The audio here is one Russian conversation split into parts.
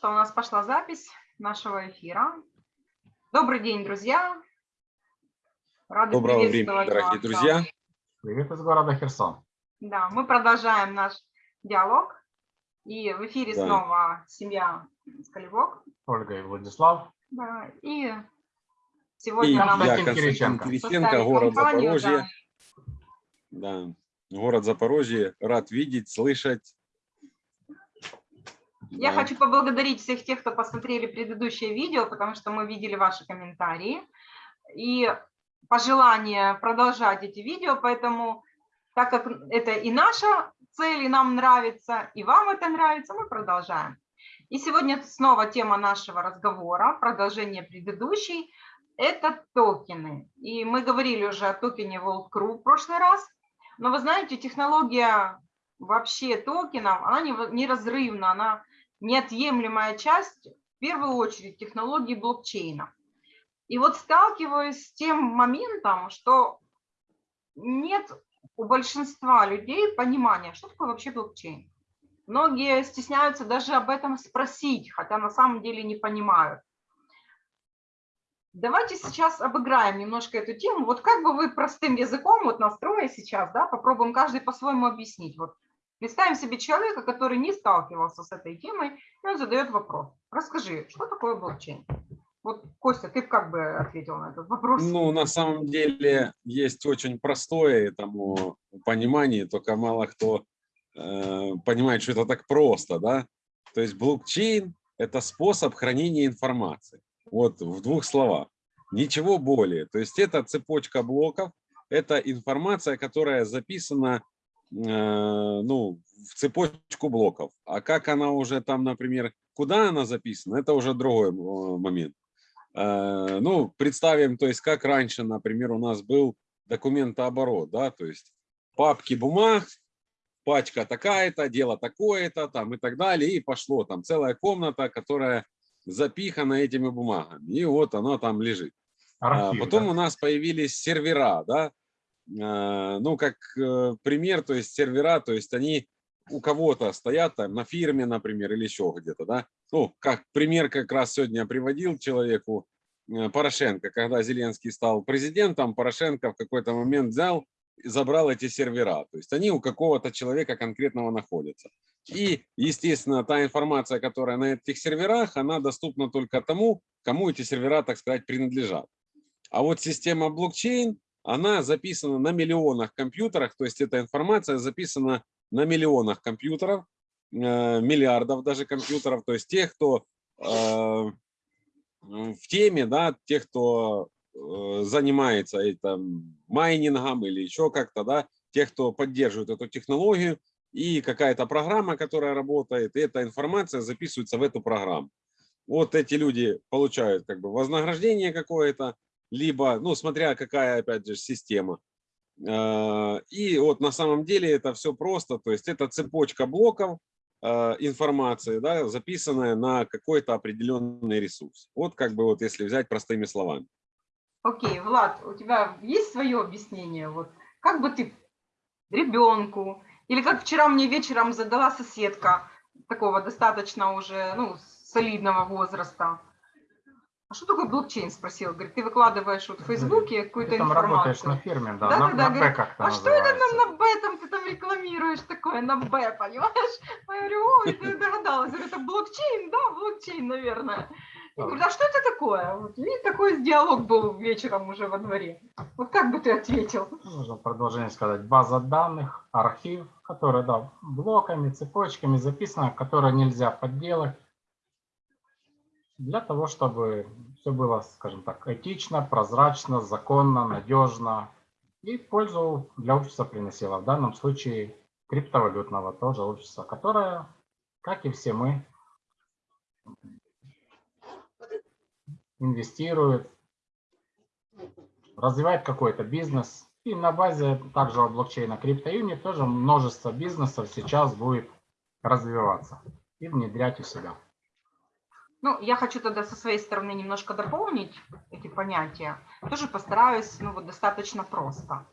что, у нас пошла запись нашего эфира. Добрый день, друзья. Рады Доброго времени, дорогие вас. друзья. Привет из города Херсон. Да, мы продолжаем наш диалог. И в эфире да. снова семья Скалевок. Ольга и Владислав. Да, и сегодня и нам... Я, Константин Кириченко город Запорожье. Да. да, город Запорожье. Рад видеть, слышать я хочу поблагодарить всех тех, кто посмотрели предыдущее видео, потому что мы видели ваши комментарии и пожелание продолжать эти видео, поэтому так как это и наша цель, и нам нравится, и вам это нравится, мы продолжаем. И сегодня снова тема нашего разговора, продолжение предыдущей, это токены. И мы говорили уже о токене World Crew в прошлый раз, но вы знаете, технология вообще токенов, она неразрывна, она неотъемлемая часть, в первую очередь, технологии блокчейна. И вот сталкиваюсь с тем моментом, что нет у большинства людей понимания, что такое вообще блокчейн. Многие стесняются даже об этом спросить, хотя на самом деле не понимают. Давайте сейчас обыграем немножко эту тему. Вот как бы вы простым языком, вот настроя сейчас, да, попробуем каждый по-своему объяснить. Вот Представим себе человека, который не сталкивался с этой темой, и он задает вопрос. Расскажи, что такое блокчейн? Вот, Костя, ты как бы ответил на этот вопрос? Ну, на самом деле, есть очень простое этому понимание, только мало кто э, понимает, что это так просто, да? То есть блокчейн – это способ хранения информации. Вот в двух словах. Ничего более. То есть это цепочка блоков, это информация, которая записана ну, в цепочку блоков. А как она уже там, например, куда она записана, это уже другой момент. Э, ну, представим, то есть как раньше, например, у нас был документооборот, да, то есть папки бумаг, пачка такая-то, дело такое-то, там и так далее, и пошло там целая комната, которая запихана этими бумагами, и вот она там лежит. Архив, Потом да? у нас появились сервера, да, Э, ну, как э, пример, то есть сервера, то есть они у кого-то стоят там на фирме, например, или еще где-то, да. Ну, как пример как раз сегодня приводил человеку э, Порошенко, когда Зеленский стал президентом, Порошенко в какой-то момент взял и забрал эти сервера. То есть они у какого-то человека конкретного находятся. И, естественно, та информация, которая на этих серверах, она доступна только тому, кому эти сервера, так сказать, принадлежат. А вот система блокчейн, она записана на миллионах компьютерах, то есть эта информация записана на миллионах компьютеров, э, миллиардов даже компьютеров, то есть тех, кто э, в теме, да, тех, кто э, занимается этим майнингом или еще как-то, да, тех, кто поддерживает эту технологию, и какая-то программа, которая работает, и эта информация записывается в эту программу. Вот эти люди получают как бы вознаграждение какое-то, либо, ну, смотря какая, опять же, система. А, и вот на самом деле это все просто, то есть это цепочка блоков а, информации, да, записанная на какой-то определенный ресурс. Вот как бы вот если взять простыми словами. Окей, okay, Влад, у тебя есть свое объяснение? Вот как бы ты ребенку, или как вчера мне вечером задала соседка такого достаточно уже, ну, солидного возраста, а что такое блокчейн, спросил. Говорит, ты выкладываешь вот в Фейсбуке какую-то информацию. Там работаешь на фирме, да, да на, да, на Б как-то А что это нам на Б там ты там рекламируешь такое, на Б, понимаешь? Я говорю, ой, ты догадалась. Говорю, это блокчейн, да, блокчейн, наверное. Я говорю, а что это такое? Вот, и такой диалог был вечером уже во дворе. Вот как бы ты ответил? Нужно продолжение сказать. База данных, архив, который, да, блоками, цепочками записано, которые нельзя подделать для того, чтобы все было, скажем так, этично, прозрачно, законно, надежно и пользу для общества приносило. В данном случае криптовалютного тоже общества, которое, как и все мы, инвестирует, развивает какой-то бизнес. И на базе также блокчейна CryptoUni тоже множество бизнесов сейчас будет развиваться и внедрять у себя. Ну, я хочу тогда со своей стороны немножко дополнить эти понятия. Тоже постараюсь, ну, вот достаточно просто.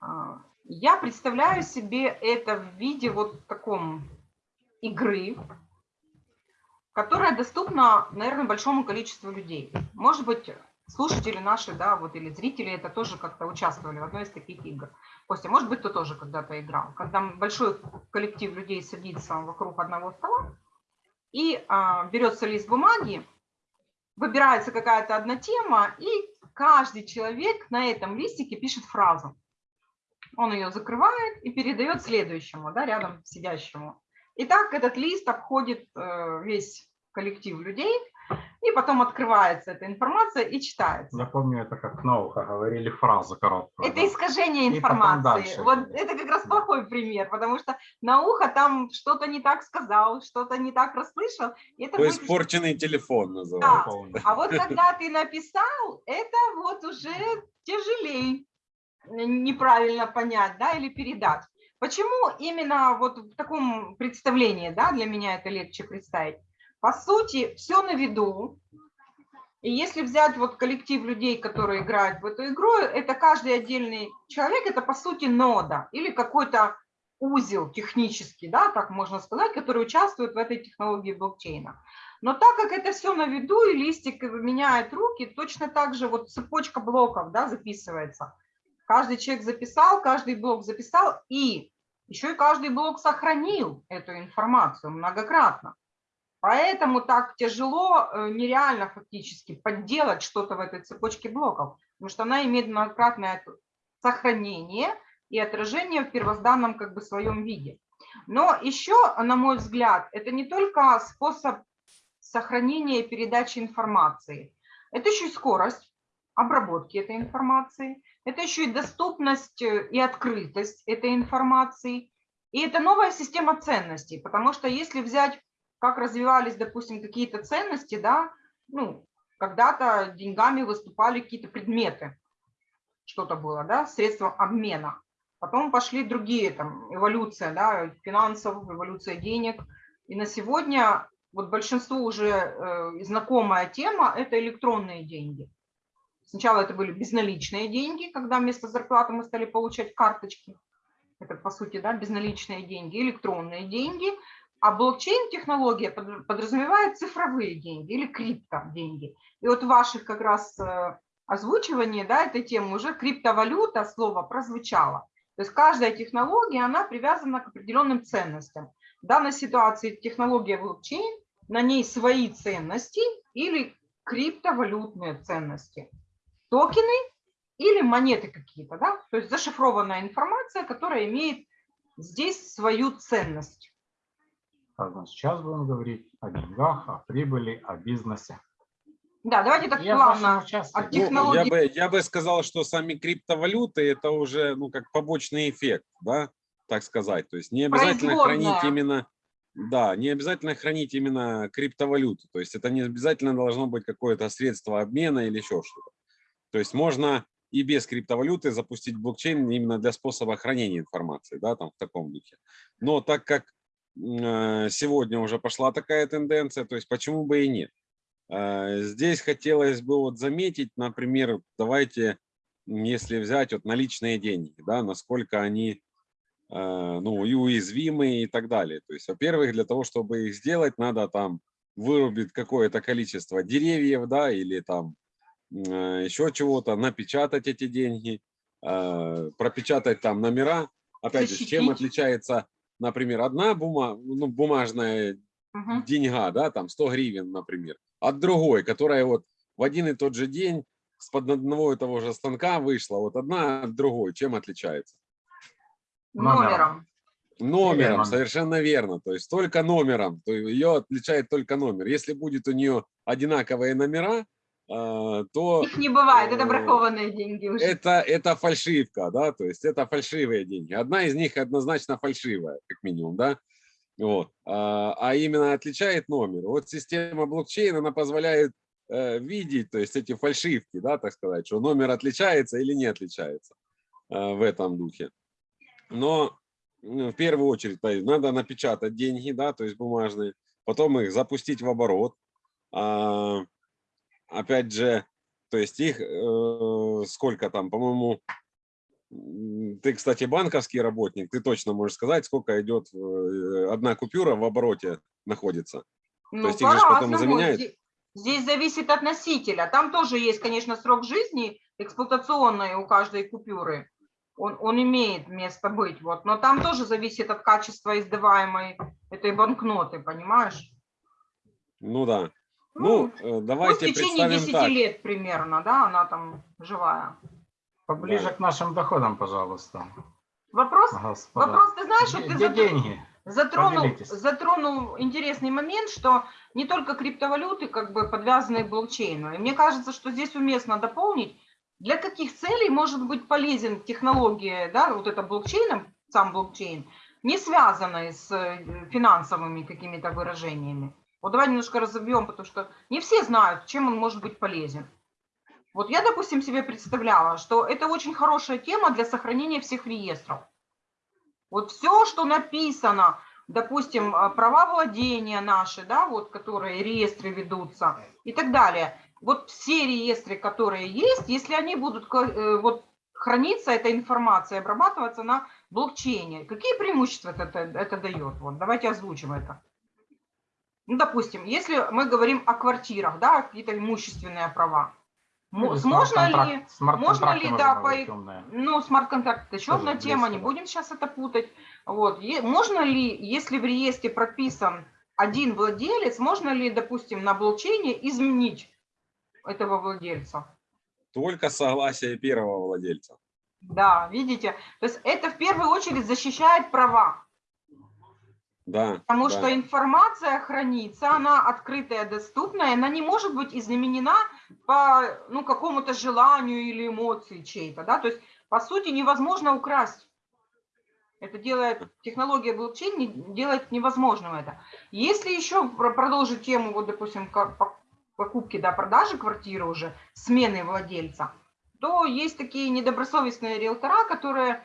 А, я представляю себе это в виде вот таком игры, которая доступна, наверное, большому количеству людей. Может быть, слушатели наши, да, вот или зрители это тоже как-то участвовали в одной из таких игр. Костя, может быть, ты тоже когда-то играл. Когда большой коллектив людей садится вокруг одного стола и а, берется лист бумаги, выбирается какая-то одна тема, и каждый человек на этом листике пишет фразу. Он ее закрывает и передает следующему, да, рядом сидящему. И так этот лист обходит э, весь коллектив людей, и потом открывается эта информация и читается. Я помню, это как наука, говорили фразу короткую. Это да. искажение информации. дальше. Вот это как раз плохой пример, потому что на ухо там что-то не так сказал, что-то не так расслышал. Это То будет- испорченный телефон Да. называется. Помню. А вот когда ты написал, это вот уже тяжелее неправильно понять, да, или передать. Почему именно вот в таком представлении, да, для меня это легче представить? По сути, все на виду. И если взять вот коллектив людей, которые играют в эту игру, это каждый отдельный человек, это по сути нода или какой-то узел технический, да, так можно сказать, который участвует в этой технологии блокчейна. Но так как это все на виду, и листик меняет руки, точно так же вот цепочка блоков да, записывается. Каждый человек записал, каждый блок записал, и еще и каждый блок сохранил эту информацию многократно. Поэтому так тяжело, э, нереально фактически подделать что-то в этой цепочке блоков, потому что она имеет многократное сохранение и отражение в первозданном как бы своем виде. Но еще, на мой взгляд, это не только способ сохранения и передачи информации, это еще и скорость обработки этой информации, это еще и доступность э, и открытость этой информации, и это новая система ценностей, потому что если взять, как развивались, допустим, какие-то ценности, да, ну, когда-то деньгами выступали какие-то предметы, что-то было, да, средством обмена. Потом пошли другие, там, эволюция, да, финансов, эволюция денег. И на сегодня вот большинству уже э, знакомая тема – это электронные деньги. Сначала это были безналичные деньги, когда вместо зарплаты мы стали получать карточки. Это, по сути, да, безналичные деньги, электронные деньги. А блокчейн-технология под- подразумевает цифровые деньги или криптоденьги. И вот ваших как раз э, озвучивании да, этой темы уже криптовалюта, слово прозвучало. То есть каждая технология, она привязана к определенным ценностям. В данной ситуации технология блокчейн, на ней свои ценности или криптовалютные ценности. Токены или монеты какие-то, да? То есть зашифрованная информация, которая имеет здесь свою ценность. Значит, сейчас будем говорить о деньгах, о прибыли, о бизнесе. Да, давайте так Я плавно. от Ну, технологий- я, бы, я бы сказал, что сами криптовалюты это уже ну, как побочный эффект, да, так сказать. То есть не обязательно хранить именно, да, не обязательно хранить именно криптовалюту. То есть это не обязательно должно быть какое-то средство обмена или еще что-то. То есть можно и без криптовалюты запустить блокчейн именно для способа хранения информации, да, там в таком духе. Но так как сегодня уже пошла такая тенденция, то есть почему бы и нет? Э, Здесь хотелось бы вот заметить, например, давайте, если взять вот наличные деньги, да, насколько они э, ну, и уязвимы и так далее. То есть, во-первых, для того, чтобы их сделать, надо там вырубить какое-то количество деревьев, да, или там э, еще чего-то, напечатать эти деньги, э, пропечатать там номера. Опять же, чем отличается, например, одна бума, ну, бумажная Мгм. деньга, да, там 100 гривен, например, от другой, которая вот в один и тот же день с под одного и того же станка вышла, вот одна от другой, чем отличается? Номером. Номером. Номером. совершенно верно, то есть только номером, то ее отличает только номер. Если будет у нее одинаковые номера, то Их не бывает, это э, бракованные деньги уже. это, это фальшивка, да, то есть это фальшивые деньги. Одна из них однозначно фальшивая, как минимум, да. Вот. А, а именно отличает номер. Вот система блокчейн, она позволяет э, видеть, то есть эти фальшивки, да, так сказать, что номер отличается или не отличается э, в этом духе. Но ну, в первую очередь надо напечатать деньги, да, то есть бумажные, потом их запустить в оборот. Опять же, то есть их э, сколько там, по-моему, ты, кстати, банковский работник, ты точно можешь сказать, сколько идет э, одна купюра в обороте находится. Ну, есть их же потом заменяют? Зде- Здесь зависит от носителя. Там тоже есть, конечно, срок жизни эксплуатационный у каждой купюры. Он, он имеет место быть, вот. но там тоже зависит от качества издаваемой этой банкноты, понимаешь? Ну да. Ну, э, ну, в давайте течение представим 10 так. лет примерно, да, она там живая. Поближе Да. к нашим доходам, пожалуйста. Вопрос, Господа. вопрос, ты знаешь, что Где ты где затр- деньги? затронул, Поделитесь. затронул интересный момент, что не только криптовалюты как бы подвязаны к блокчейну. И мне кажется, что здесь уместно дополнить, для каких целей может быть полезен технология, да, вот это блокчейном, сам блокчейн, не связанный с э, финансовыми какими-то выражениями. Вот давай немножко разобьем, потому что не все знают, чем он может быть полезен. Вот я, допустим, себе представляла, что это очень хорошая тема для сохранения всех реестров. Вот все, что написано, допустим, а, права владения наши, да, вот, которые реестры ведутся и так далее. Вот все реестры, которые есть, если они будут э, вот, храниться, эта информация, обрабатываться на блокчейне, какие преимущества это, это, это дает? Вот, давайте озвучим это. Ну, допустим, если мы говорим о квартирах, да, какие-то имущественные права, Или можно ли... смарт-контракты ли, можно да, по-. Ну, смарт-контракт – это еще одна тема, не да. будем сейчас это путать. Вот. Е- Можно ли, если в реестре прописан один владелец, можно ли, допустим, на блокчейне изменить этого владельца? Только согласие первого владельца. Да, видите? То есть это в первую очередь защищает права, Да. потому да. что информация хранится, она открытая, доступная, она не может быть изменена по ну, какому-то желанию или эмоции чьей-то. Да? То есть, по сути, невозможно украсть. Это делает, технология блокчейн делает невозможным это. Если еще про- продолжить тему, вот, допустим, покупки, да, продажи квартиры уже, смены владельца, то есть такие недобросовестные риэлтора, которые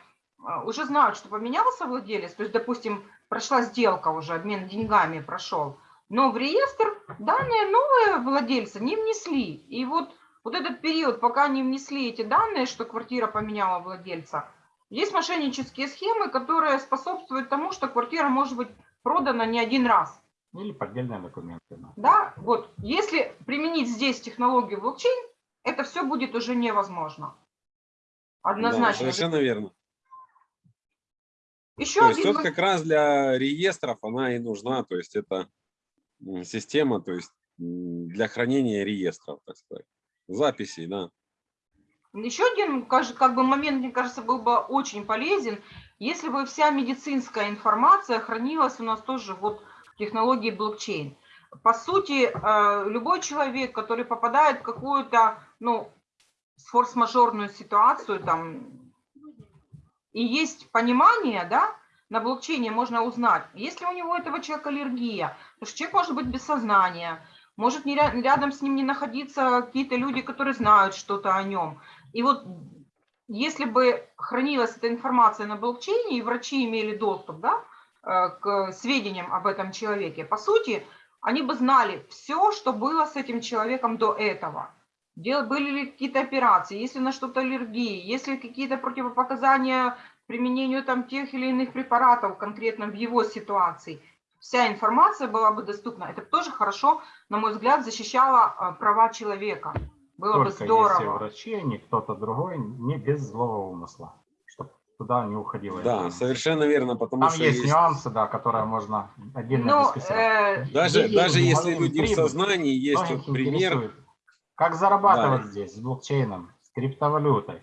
уже знают, что поменялся владелец, то есть, допустим, прошла сделка уже, обмен деньгами прошел, но в реестр данные новые владельца не внесли. И вот, вот этот период, пока не внесли эти данные, что квартира поменяла владельца, есть мошеннические схемы, которые способствуют тому, что квартира может быть продана не один раз. Или поддельные документы. да. Да, вот, если применить здесь технологию блокчейн, это все будет уже невозможно. Да, Однозначно. совершенно верно. Еще То есть один вот мо- как раз для реестров она и нужна, то есть это система, то есть для хранения реестров, так сказать, записей, да. Еще один, как бы момент, мне кажется, был бы очень полезен, если бы вся медицинская информация хранилась у нас тоже вот в технологии блокчейн. По сути, э, любой человек, который попадает в какую-то, ну, форс-мажорную ситуацию, там, и есть понимание, да, на блокчейне можно узнать, есть ли у него этого человека аллергия, потому что человек может быть без сознания, может не ря- рядом с ним не находиться какие-то люди, которые знают что-то о нем. И вот если бы хранилась эта информация на блокчейне, и врачи имели доступ да, э, к сведениям об этом человеке, по сути, они бы знали все, что было с этим человеком до этого. Дел- Были ли какие-то операции, есть ли на что-то аллергии, есть ли какие-то противопоказания к применению там тех или иных препаратов конкретно в его ситуации. Вся информация была бы доступна. Это тоже хорошо, на мой взгляд, защищало э, права человека. Было бы Только если здорово. врачи, а не кто-то другой, не без злого умысла, чтобы туда не уходило. Да, это. совершенно верно, потому Там что есть, есть- нюансы, да, которые можно отдельно Ну, дискуссировать. э, даже, даже если люди в сознании, есть вот пример, интересует, Как зарабатывать Да. здесь с блокчейном, с криптовалютой?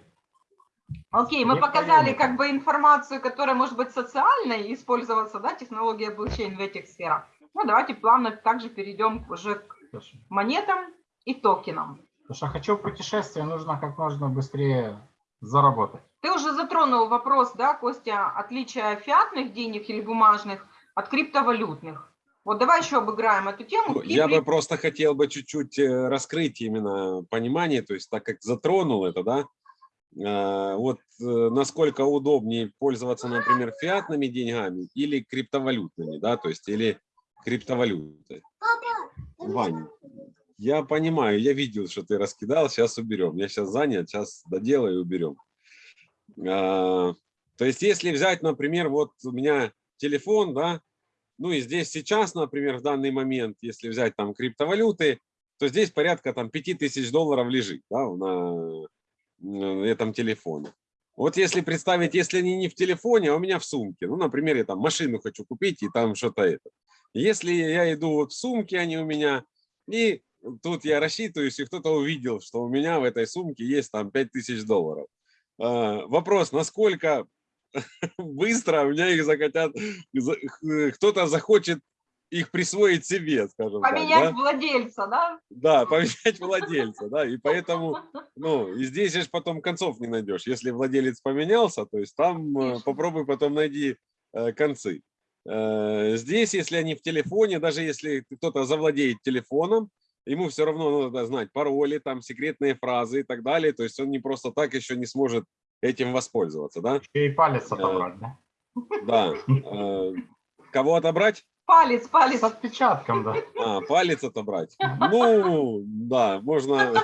Окей, мы показали как бы информацию, которая может быть социальной, использоваться, да, технология блокчейн в этих сферах. Ну, давайте плавно также перейдем уже к Слушай, монетам и токенам. Потому что хочу путешествие, нужно как можно быстрее заработать. Ты уже затронул вопрос, да, Костя, отличия фиатных денег или бумажных от криптовалютных. Вот давай еще обыграем эту тему. Ну, Я бы при- просто хотел бы чуть-чуть э, раскрыть именно понимание, то есть так как затронул это, да, э, вот э, насколько удобнее пользоваться, например, фиатными деньгами или криптовалютными, да, то есть или криптовалютой. Ваня, я понимаю, я видел, что ты раскидал, сейчас уберем. Я сейчас занят, сейчас доделаю и уберем. То есть если взять, например, вот у меня телефон, да, Ну и здесь сейчас, например, в данный момент, если взять там криптовалюты, то здесь порядка там 5000 долларов лежит да, на, на этом телефоне. Вот если представить, если они не в телефоне, а у меня в сумке, ну, например, я там машину хочу купить и там что-то это. Если я иду вот в сумке, они у меня, и тут я рассчитываюсь, и кто-то увидел, что у меня в этой сумке есть там 5000 долларов. А, вопрос, насколько быстро у меня их захотят, кто-то захочет их присвоить себе, скажем Поменять так. Да? владельца, да? Да, поменять владельца, да, и поэтому, ну, и здесь же потом концов не найдешь. Если владелец поменялся, то есть там э, Конечно. попробуй потом найди э, концы. Э, Здесь, если они в телефоне, даже если кто-то завладеет телефоном, ему все равно надо знать пароли, там секретные фразы и так далее. То есть он не просто так еще не сможет этим воспользоваться, да? И палец отобрать, да? Да. Э, Кого отобрать? Палец, палец. С отпечатком, да. А, палец отобрать. Ну, да, можно.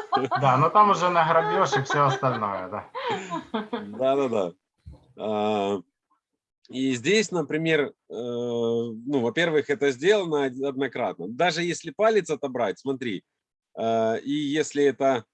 Да, но там уже награбеж и все остальное, да. Да-да-да. А, И здесь, например, э, ну, во-первых, это сделано однократно. Даже если палец отобрать, смотри, э, и если это...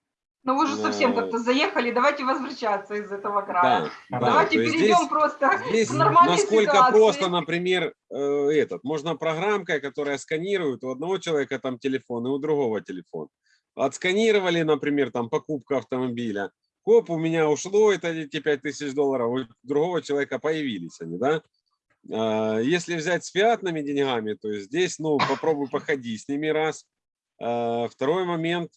Ну вы же совсем как-то заехали, давайте возвращаться из этого края. Да, да, Давайте есть перейдем здесь- просто Здесь к нормальной насколько ситуации. просто, например, э, этот, можно программкой, которая сканирует у одного человека там телефон и у другого телефон. Отсканировали, например, там покупка автомобиля. Коп, у меня ушло это эти 5000 долларов, у другого человека появились они, да? А, Если взять с фиатными деньгами, то здесь, ну, попробуй походи с ними раз. А, Второй момент,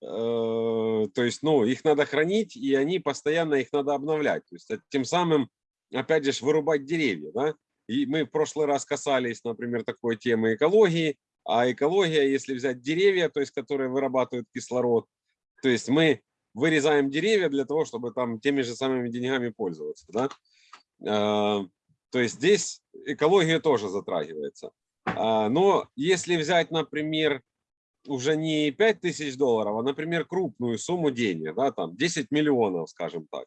то есть, ну, их надо хранить, и они постоянно, их надо обновлять. То есть, э, тем самым, опять же, вырубать деревья, да? И мы в прошлый раз касались, например, такой темы экологии, а экология, если взять деревья, то есть, которые вырабатывают кислород, то есть мы вырезаем деревья для того, чтобы там теми же самыми деньгами пользоваться, да? А, То есть здесь экология тоже затрагивается. А, Но если взять, например, уже не 5 тысяч долларов, а, например, крупную сумму денег, да, там 10 миллионов, скажем так,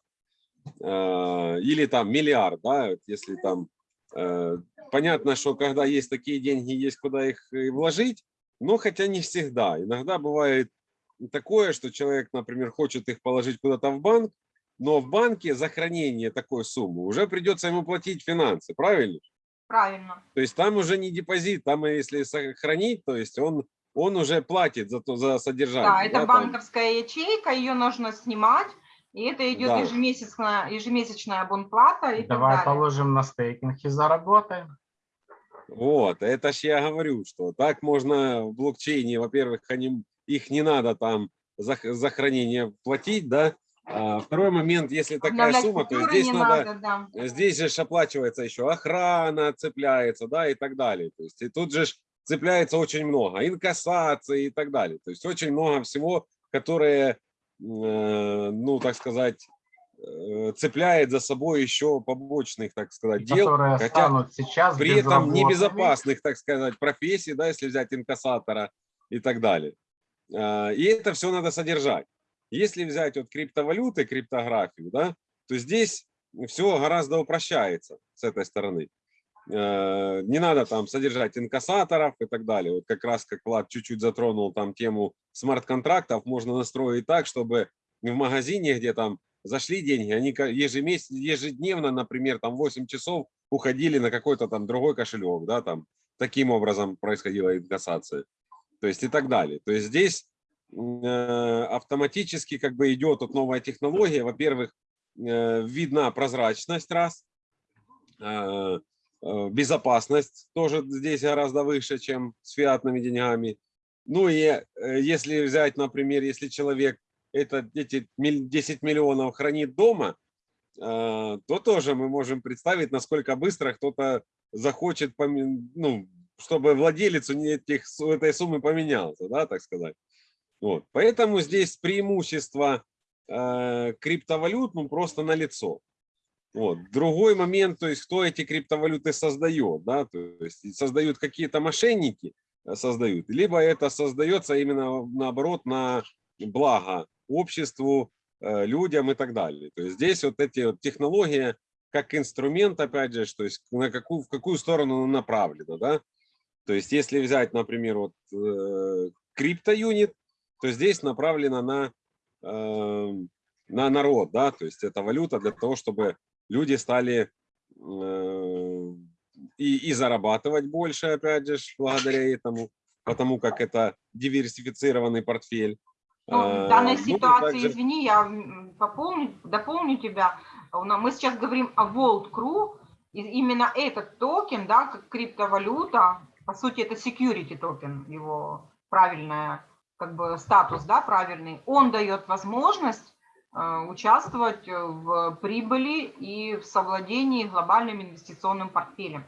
э, или там миллиард, да, если там, э, понятно, что когда есть такие деньги, есть куда их вложить, но хотя не всегда. Иногда бывает такое, что человек, например, хочет их положить куда-то в банк, но в банке за хранение такой суммы уже придется ему платить финансы, правильно? Правильно. То есть там уже не депозит, там если сохранить, то есть он, он уже платит за, то, за содержание. Да, это там. банковская ячейка, ее нужно снимать, и это идет Да. ежемесячная, ежемесячная абонплата и Давай положим на стейкинг и заработаем. Вот, это ж я говорю, что так можно в блокчейне, во-первых, они, их не надо там за, за хранение платить, да. А второй момент, если такая сумма, то здесь надо, надо, да. здесь же оплачивается еще охрана, цепляется, да, и так далее. То есть и тут же цепляется очень много, инкассации и так далее. То есть очень много всего, которое, э, ну, так сказать, э, цепляет за собой еще побочных, так сказать, дел. Которые хотя сейчас при этом небезопасных, так сказать, профессий, да, если взять инкассатора и так далее. А, И это все надо содержать. Если взять вот криптовалюты, криптографию, да, то здесь все гораздо упрощается с этой стороны. Э, Не надо там содержать инкассаторов и так далее. Вот как раз как Влад чуть-чуть затронул там тему смарт-контрактов, можно настроить так, чтобы в магазине, где там зашли деньги, они ежемесяц, ежедневно, например, там 8 часов уходили на какой-то там другой кошелек, да, там таким образом происходила инкассация, то есть и так далее. То есть здесь э, автоматически как бы идет вот новая технология. Во-первых, э, видна прозрачность раз, безопасность тоже здесь гораздо выше, чем с фиатными деньгами. Ну и э, если взять, например, если человек это, эти миль- 10 миллионов хранит дома, э, то тоже мы можем представить, насколько быстро кто-то захочет, ну, чтобы владелец этих, этой суммы поменялся, да, так сказать. Вот. Поэтому здесь преимущество э, криптовалют ну, просто налицо. Вот. Другой момент, то есть кто эти криптовалюты создает, да, то есть создают какие-то мошенники, э, создают, либо это создается именно наоборот на благо обществу, э, людям и так далее. То есть здесь вот эти вот технологии как инструмент, опять же, то есть на какую, в какую сторону она направлена, да. То есть если взять, например, вот э, криптоюнит, то здесь направлено на, э, на народ, да, то есть это валюта для того, чтобы люди стали э, и, и зарабатывать больше, опять же, благодаря этому, потому как это диверсифицированный портфель. Ну, в Э, данной ну, ситуации, также- извини, я пополню, дополню тебя. Мы сейчас говорим о World Crew, и именно этот токен, да, как криптовалюта, по сути, это security токен, его правильная, как бы статус, да, правильный, он дает возможность участвовать в прибыли и в совладении глобальным инвестиционным портфелем.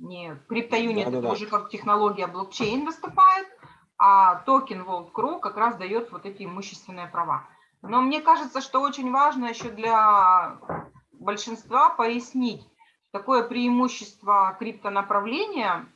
Не, CryptoUnit это Да-да-да. уже как технология блокчейн выступает, а токен World как раз дает вот эти имущественные права. Но мне кажется, что очень важно еще для большинства пояснить такое преимущество криптонаправления,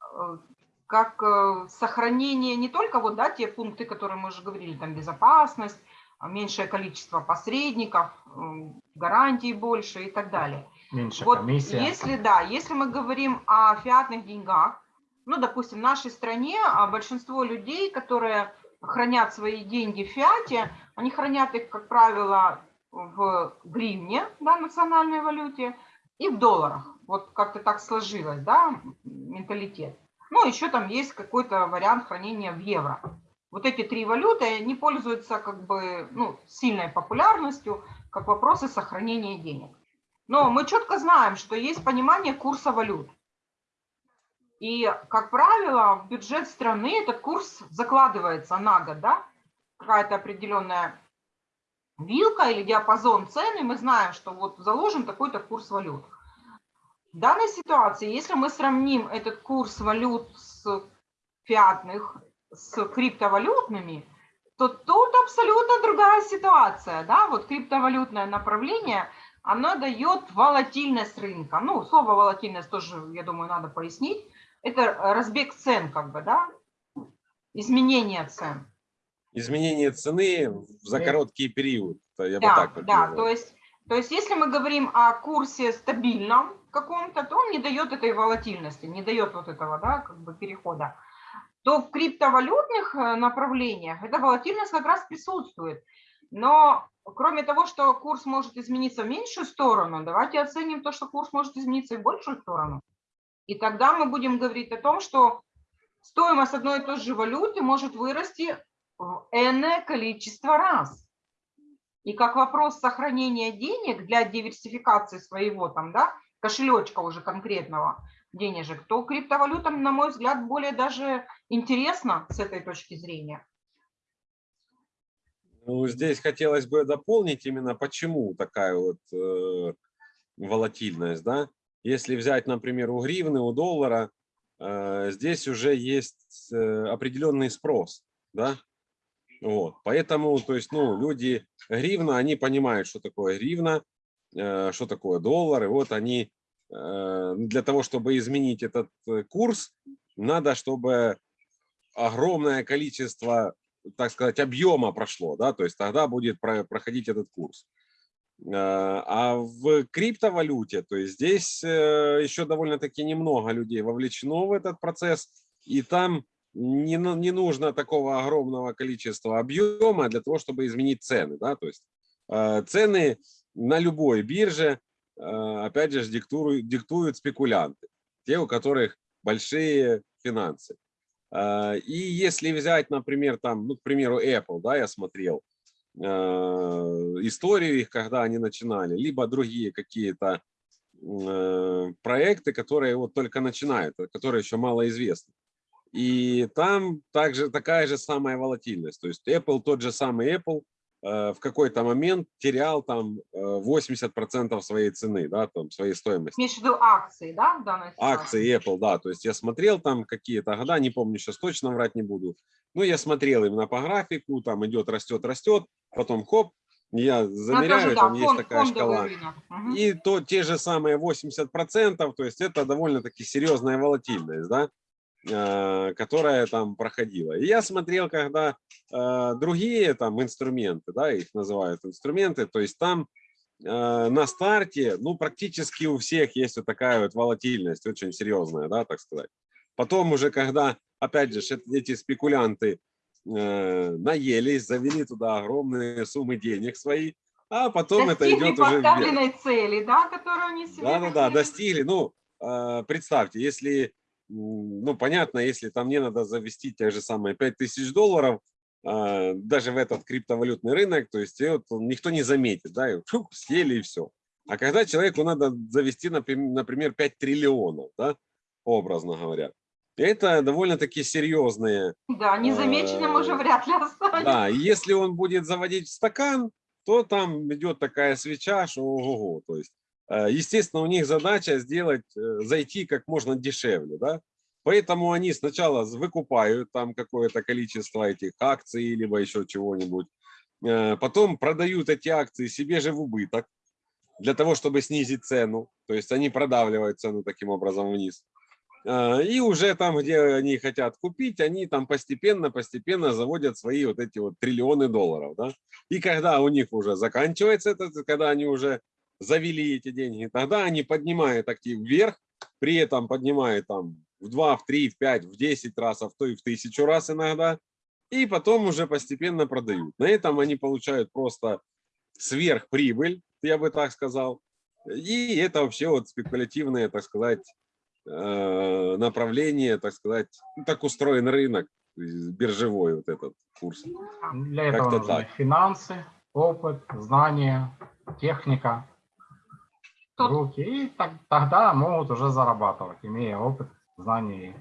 э, как э, сохранение не только вот, да, те пункты, которые мы уже говорили, там безопасность, меньшее количество посредников, м, гарантий больше и так далее. Меньше Вот комиссия. если, да, если мы говорим о фиатных деньгах, ну, допустим, в нашей стране а, большинство людей, которые хранят свои деньги в фиате, они хранят их, как правило, в гривне, да, национальной валюте, и в долларах. Вот как-то так сложилось, да, менталитет. Ну, еще там есть какой-то вариант хранения в евро. Вот эти три валюты, они пользуются как бы, ну, сильной популярностью, как вопросы сохранения денег. Но мы четко знаем, что есть понимание курса валют. И, как правило, в бюджет страны этот курс закладывается на год, да? Какая-то определенная вилка или диапазон цен, и мы знаем, что вот заложен такой-то курс валют. В данной ситуации, если мы сравним этот курс валют с фиатных, с криптовалютными, то тут абсолютно другая ситуация, да, вот криптовалютное направление, оно дает волатильность рынка. Ну, слово волатильность тоже, я думаю, надо пояснить. Это разбег цен, как бы, да, изменение цен. Изменение цены за Да. короткий период. Я бы Да, так вот да, то есть, то есть если мы говорим о курсе стабильном каком-то, то он не дает этой волатильности, не дает вот этого, да, как бы перехода. То в криптовалютных э, направлениях эта волатильность как раз присутствует. Но кроме того, что курс может измениться в меньшую сторону, давайте оценим то, что курс может измениться и в большую сторону. И тогда мы будем говорить о том, что стоимость одной и той же валюты может вырасти в энное количество раз. И как вопрос сохранения денег для диверсификации своего там, да, кошелечка уже конкретного денежек, то криптовалютам, на мой взгляд, более даже интересно с этой точки зрения. Ну, здесь хотелось бы дополнить именно, почему такая вот э, волатильность, да. Если взять, например, у гривны, у доллара, э, здесь уже есть э, определенный спрос, да. Вот, поэтому, то есть, ну, люди гривна, они понимают, что такое гривна, э, что такое доллар, и вот они для того, чтобы изменить этот э, курс, надо, чтобы огромное количество так сказать, объема прошло, да, то есть тогда будет про- проходить этот курс. Э, А в криптовалюте, то есть здесь э, еще довольно-таки немного людей вовлечено в этот процесс, и там не, ну- не нужно такого огромного количества объема для того, чтобы изменить цены, да, то есть э, цены на любой бирже, э, опять же, диктуют, диктуют спекулянты, те, у которых большие финансы. А, И если взять, например, там, ну, к примеру, Apple, да, я смотрел э, историю их, когда они начинали, либо другие какие-то проекты, которые вот только начинают, которые еще мало известны. И там также такая же самая волатильность. То есть Apple, тот же самый Apple, в какой-то момент терял там э, 80% своей цены, да, там, своей стоимости Имеешь в виду акции, да, в данной ситуации? акции Apple, да, то есть я смотрел там какие-то года, не помню, сейчас точно врать не буду, но я смотрел именно по графику, там идет, растет, растет, потом хоп, я Ну, замеряю, же, да, там есть фон- такая шкала. Мгм. и то те же самые 80%, то есть это довольно-таки серьезная волатильность, да, э, которая там проходила. И я смотрел, когда э, другие там инструменты, да, их называют инструменты, то есть там э, на старте, ну, практически у всех есть вот такая вот волатильность, очень серьезная, да, так сказать. Потом уже, когда, опять же, эт- эти спекулянты э, наелись, завели туда огромные суммы денег свои, а потом это Достигли идет уже вверх. поставленной цели, да, которую они себе Да-да-да, достигли. Ну, э, представьте, если, ну, понятно, если там мне надо завести те же самые 5000 долларов, э, даже в этот криптовалютный рынок, то есть вот никто не заметит, да, и фух, съели и все. А когда человеку надо завести, наприм- например, 5 триллионов, да, образно говоря, это довольно-таки серьезные Да, незамеченным уже Э, вряд ли останется. да, если он будет заводить в стакан, то там идет такая свеча, что ого-го. То есть, естественно, у них задача сделать, э, зайти как можно дешевле, да. Поэтому они сначала выкупают там какое-то количество этих акций, либо еще чего-нибудь. Э, Потом продают эти акции себе же в убыток для того, чтобы снизить цену. То есть они продавливают цену таким образом вниз. А, И уже там, где они хотят купить, они там постепенно-постепенно заводят свои вот эти вот триллионы долларов. Да? И когда у них уже заканчивается это, когда они уже завели эти деньги, тогда они поднимают актив вверх, при этом поднимают там в 2, в 3, в 5, в 10 раз, а в то и в тысячу раз иногда, и потом уже постепенно продают. На этом они получают просто сверхприбыль, я бы так сказал. И это вообще вот спекулятивное, так сказать, э, направление, так сказать, так устроен рынок, есть биржевой вот этот курс. Для этого нужны так. финансы, опыт, знания, техника, руки. И так- тогда могут уже зарабатывать, имея опыт, знания.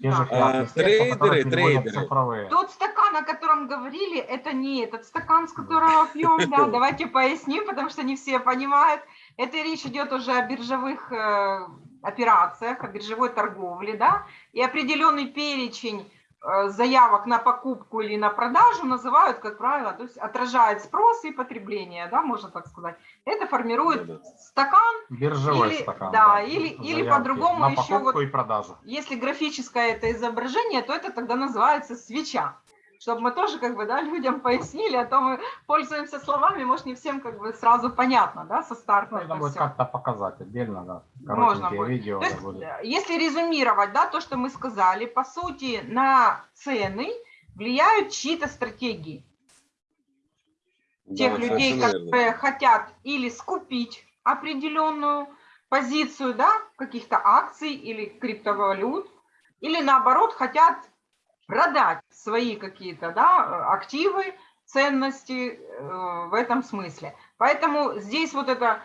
же Да. классные А, трейдеры, трейдеры. Тот стакан, о котором говорили, это не этот стакан, с которого пьем, да, давайте поясним, потому что не все понимают. Это речь идет уже о биржевых э, операциях, о биржевой торговле, да, и определенный перечень заявок на покупку или на продажу называют, как правило, то есть отражает спрос и потребление, да, можно так сказать. Это формирует Да-да. стакан, Биржевой Или- стакан. да, или- или Заявки по-другому еще вот- и продажу. если графическое это изображение, то это тогда называется свеча. Чтобы мы тоже как бы, да, людям пояснили, а то мы пользуемся словами, может, не всем как бы сразу понятно, да, со старта Нужно это будет как-то показать отдельно, да. Можно будет. видео То есть, будет. э, если резюмировать, да, то, что мы сказали, по сути, на цены влияют чьи-то стратегии. Тех Да, людей, совершенно верно. которые хотят или скупить определенную позицию, да, каких-то акций или криптовалют, или наоборот хотят продать свои какие-то, да, активы, ценности э, в этом смысле. Поэтому здесь вот это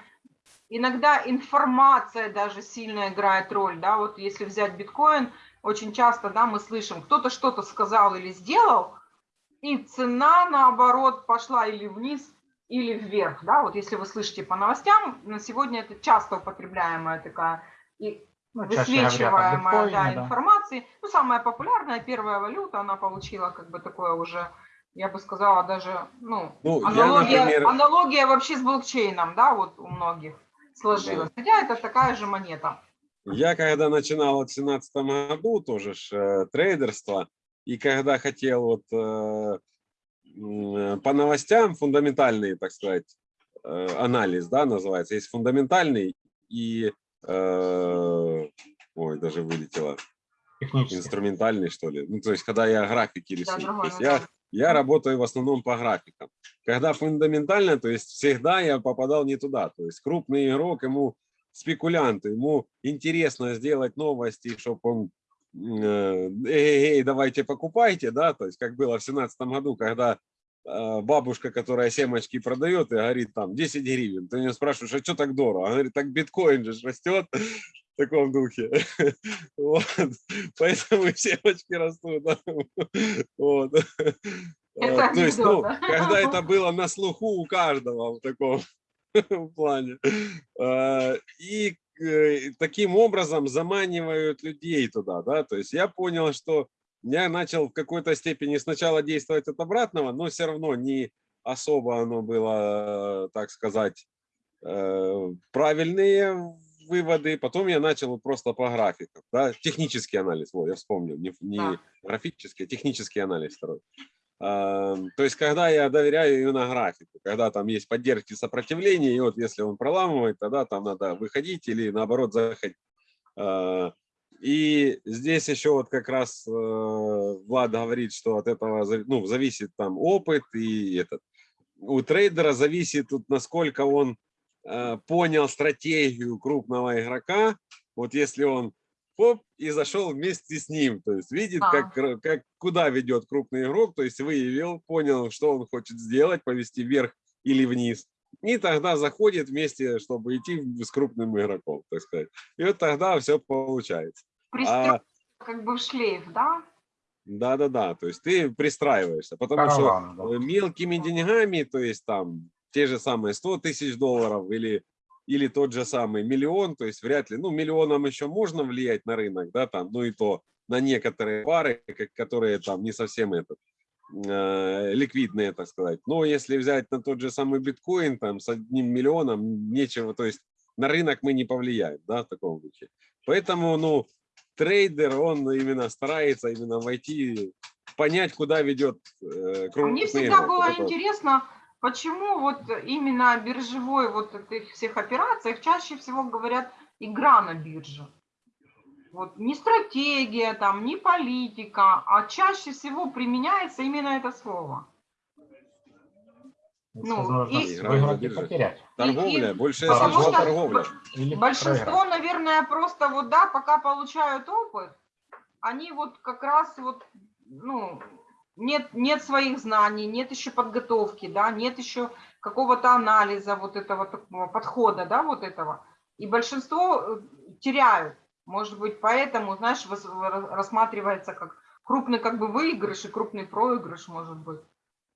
иногда информация даже сильно играет роль, да, вот если взять биткоин, очень часто, да, мы слышим, кто-то что-то сказал или сделал, и цена, наоборот, пошла или вниз, или вверх, да, вот если вы слышите по новостям, на сегодня это часто употребляемая такая и Ну, чаще говорят высвечиваемая да, да. информации. Ну, самая популярная первая валюта, она получила как бы такое уже, я бы сказала, даже, ну, Ну, я, аналогия, например, аналогия вообще с блокчейном, да, вот у многих сложилась. Хотя это такая же монета. Я когда начинал в семнадцатом году тоже ж, э, трейдерство, и когда хотел вот э, э, по новостям фундаментальный, так сказать, э, анализ, да, называется, есть фундаментальный и, ой, даже вылетело, инструментальный, что ли. Ну, то есть, когда я графики Да, рисую. То другое есть я, я работаю в основном по графикам. Когда фундаментально, то есть всегда я попадал не туда. То есть крупный игрок, ему спекулянт, ему интересно сделать новости, чтобы он э, эй, эй, давайте покупайте, да, то есть как было в семнадцатом году, когда э, бабушка, которая семечки продает и говорит там 10 гривен, ты у нее спрашиваешь, а что так дорого? Она говорит, так биткоин же растет в таком духе. Вот. Поэтому семечки растут. Вот. Это Э, То есть, ну, когда это было на слуху у каждого в таком плане. Э, И э, таким образом заманивают людей туда, да, то есть я понял, что я начал в какой-то степени сначала действовать от обратного, но все равно не особо оно было, э, так сказать, э, правильные выводы. Потом я начал просто по графикам, да, технический анализ, вот, я вспомнил, не, не Да. графический, а технический анализ второй. А, То есть, когда я доверяю именно графику, когда там есть поддержки сопротивления, и вот если он проламывает, тогда там надо выходить или наоборот заходить. А, И здесь еще вот как раз э, Влад говорит, что от этого ну, зависит там опыт и этот. У трейдера зависит тут, насколько он э, понял стратегию крупного игрока. Вот если он хоп, и зашел вместе с ним, то есть видит, Да. как, как, куда ведет крупный игрок, то есть выявил, понял, что он хочет сделать, повести вверх или вниз. И тогда заходит вместе, чтобы идти с крупным игроком, так сказать. И вот тогда все получается. Пристёг А, как бы в шлейф, да? да-да-да, то есть ты пристраиваешься, потому что Караван, да. э, мелкими деньгами, то есть там те же самые 100 тысяч долларов или, или тот же самый миллион, то есть вряд ли, ну миллионом еще можно влиять на рынок, да, там, ну и то на некоторые пары, которые там не совсем этот, ликвидные, так сказать. Но если взять на тот же самый биткоин, там с одним миллионом нечего, то есть на рынок мы не повлияем, да, в таком случае. Поэтому, ну, трейдер, он именно старается именно войти, понять, куда ведет э, крупный Мне всегда игрок. было вот. интересно, почему вот именно биржевой вот этих всех операциях чаще всего говорят игра на бирже. Вот не стратегия, там, не политика, а чаще всего применяется именно это слово. Ну, нужно и- и. Торговля, больше Потому слышал что торговля. Большинство, проиграть. наверное, просто вот, да, пока получают опыт, они вот как раз вот, ну, нет, нет своих знаний, нет еще подготовки, да, нет еще какого-то анализа вот этого такого подхода, да, вот этого. И большинство э, теряют. Может быть, поэтому, знаешь, рассматривается как крупный как бы выигрыш и крупный проигрыш, может быть,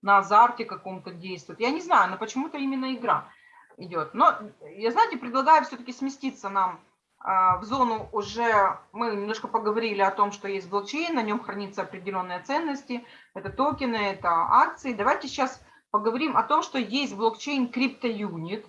на азарте каком-то действует. Я не знаю, но почему-то именно игра идет. Но я, знаете, предлагаю все-таки сместиться нам а, в зону уже, мы немножко поговорили о том, что есть блокчейн, на нем хранятся определенные ценности, это токены, это акции. Давайте сейчас поговорим о том, что есть блокчейн CryptoUnit,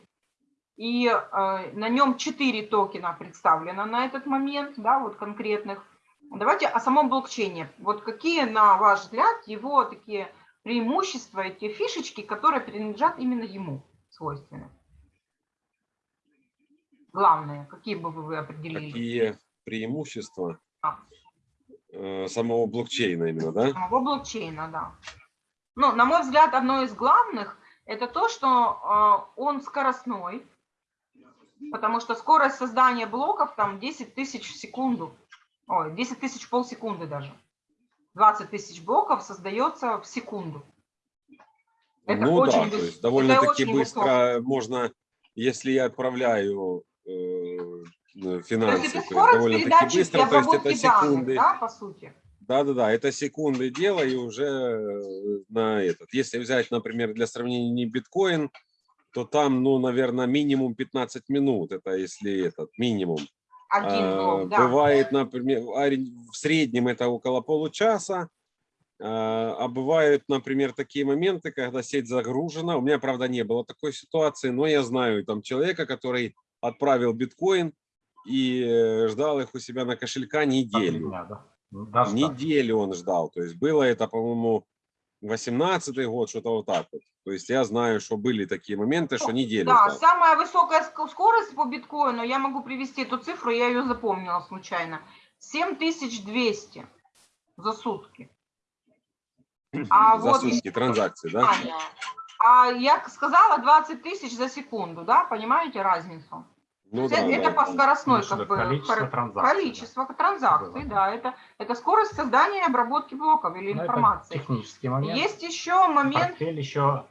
и э, на нем 4 токена представлено на этот момент, да, вот конкретных. Давайте о самом блокчейне. Вот какие, на ваш взгляд, его такие преимущества, эти фишечки, которые принадлежат именно ему свойственны? Главные, какие бы вы определили? Какие преимущества А. э, самого блокчейна именно, да? самого блокчейна, да. Ну, на мой взгляд, одно из главных – это то, что э, он скоростной, потому что скорость создания блоков там 10 тысяч в секунду, ой, 10 тысяч полсекунды даже. 20 тысяч блоков создается в секунду. Это ну очень да, то есть довольно-таки быстро высоко. можно, если я отправляю э, э, То есть финансы, то есть довольно-таки быстро, то есть это обработки данных, секунды. да, по сути. Да-да-да, это секунды дела, и уже э, на этот. Если взять, например, для сравнения не биткоин, то там, ну, наверное, минимум 15 минут, это если этот, минимум. Один А, да. Бывает, например, в среднем это около получаса, а а бывают, например, такие моменты, когда сеть загружена. У меня, правда, не было такой ситуации, но я знаю там человека, который отправил биткоин и э, ждал их у себя на кошелька неделю. да. Даже так. Неделю он ждал. То есть было это, по-моему, 18 год, что-то вот так вот. То есть я знаю, что были такие моменты, что неделю Да, ждал. самая высокая ск- скорость по биткоину, я могу привести эту цифру, я ее запомнила случайно. 7200 за сутки. А За вот сутки транзакции, да? Аня, А я сказала 20 тысяч за секунду, да, понимаете разницу? Ну да, это да. по скоростной как бы количество транзакций, да. количество транзакций, Было. да, это, это скорость создания и обработки блоков или Ну, это информации. технический момент. Есть еще момент, Портфель еще,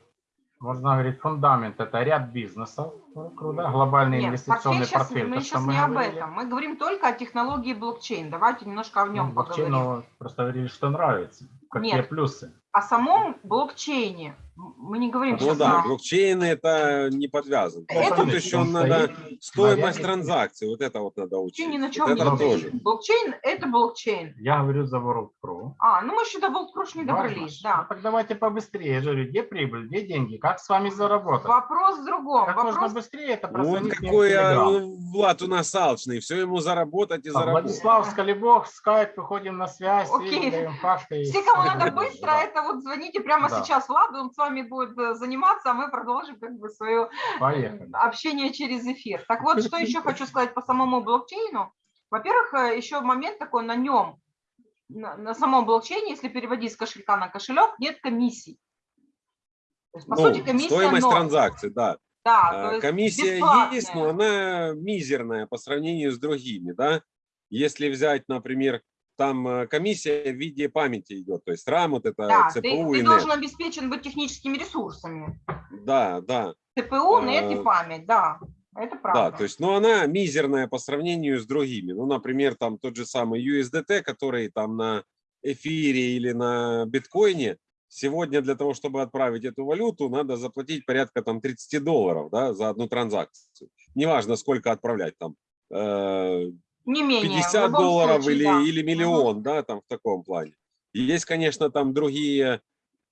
можно говорить, фундамент. Это ряд бизнесов да, глобальный нет, инвестиционный портфель сейчас, портфель. мы то, сейчас не об говорили. этом, мы говорим только о технологии блокчейн, давайте немножко о Ну, нем блокчейн, поговорим. ну, просто говорили, что нравится. Какие Нет. плюсы? О самом блокчейне мы не говорим Ну сейчас да, о... блокчейн это не подвязан. Это- Тут еще Он надо стоит стоимость ряде- транзакций, вот это вот надо учить. Блокчейн ни на Вот чем не это стоит. тоже. стоит. Блокчейн – это блокчейн. Я говорю за WorldPro. А, ну мы еще до Волкруш не добрались, Ну, да. так давайте побыстрее. Я говорю, где прибыль, где деньги, как с вами заработать? Вопрос в другом. Как можно Вопрос быстрее это Вот какой а, Telegram. Влад у нас алчный, все ему заработать и А, заработать. Владислав Скалебов, скайп, выходим на связь, Окей. Все, кому надо Да. быстро, это вот звоните прямо Да. сейчас Владу, он с вами будет э, заниматься, а мы продолжим как бы свое Поехали. общение через эфир. Так вот, что еще хочу сказать по самому блокчейну. Во-первых, э, еще момент такой на нем, на, самом блокчейне, если переводить с кошелька на кошелек, нет комиссий. То есть, по Ну, сути, комиссия стоимость ноль. транзакций, да. Да, есть Комиссия бесплатная. есть, но она мизерная по сравнению с другими, да. Если взять, например, там э, комиссия в виде памяти идет, то есть RAM, вот это Да, ты, ЦПУ ты и должен NET. обеспечен быть техническими ресурсами. Да, да, ЦПУ, нет и Э, память, да, это правда. да, то есть, но она мизерная по сравнению с другими. Ну, например, там тот же самый USDT, который там на эфире или на биткоине, сегодня для того, чтобы отправить эту валюту, надо заплатить порядка там 30 долларов, да, за одну транзакцию. Неважно, сколько отправлять там, э, Не менее. в 50 любом долларов случае, или, да. или миллион, да, там в таком плане. Есть, конечно, там другие,